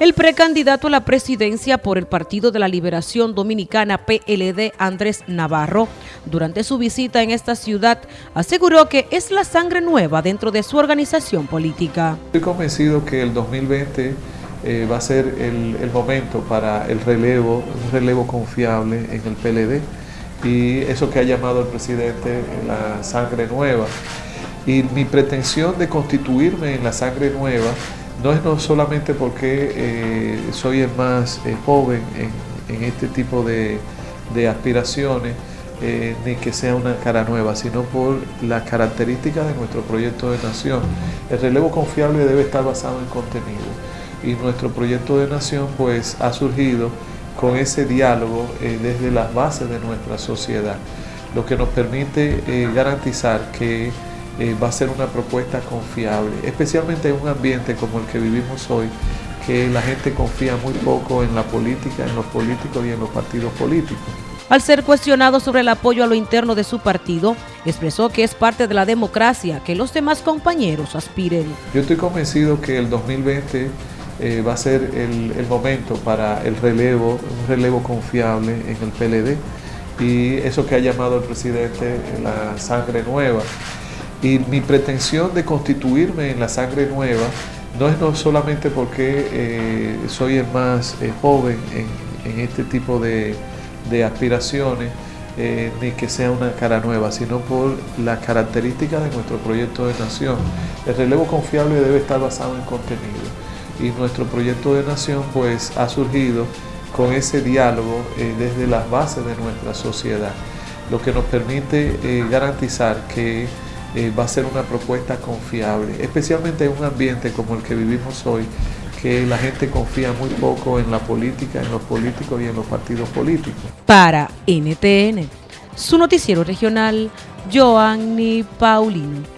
El precandidato a la presidencia por el Partido de la Liberación Dominicana PLD, Andrés Navarro, durante su visita en esta ciudad, aseguró que es la sangre nueva dentro de su organización política. Estoy convencido que el 2020 eh, va a ser el, el, momento para el relevo, un relevo confiable en el PLD y eso que ha llamado el presidente la sangre nueva. Y mi pretensión de constituirme en la sangre nueva no es no solamente porque eh, soy el más eh, joven en, este tipo de, aspiraciones, eh, ni que sea una cara nueva, sino por las características de nuestro proyecto de nación. El relevo confiable debe estar basado en contenido y nuestro proyecto de nación pues ha surgido con ese diálogo desde las bases de nuestra sociedad, lo que nos permite garantizar que eh, va a ser una propuesta confiable, especialmente en un ambiente como el que vivimos hoy, que la gente confía muy poco en la política, en los políticos y en los partidos políticos. Al ser cuestionado sobre el apoyo a lo interno de su partido, expresó que es parte de la democracia que los demás compañeros aspiren. Yo estoy convencido que el 2020 eh, va a ser el, el, momento para el relevo, un relevo confiable en el PLD y eso que ha llamado el presidente la sangre nueva. Y mi pretensión de constituirme en la sangre nueva no es no solamente porque eh, soy el más eh, joven en, este tipo de, aspiraciones, eh, ni que sea una cara nueva, sino por las características de nuestro proyecto de nación. El relevo confiable debe estar basado en contenido y nuestro proyecto de nación pues ha surgido con ese diálogo desde las bases de nuestra sociedad, lo que nos permite garantizar que eh, va a ser una propuesta confiable, especialmente en un ambiente como el que vivimos hoy, que la gente confía muy poco en la política, en los políticos y en los partidos políticos. Para NTN, su noticiero regional, Joanny Paulino.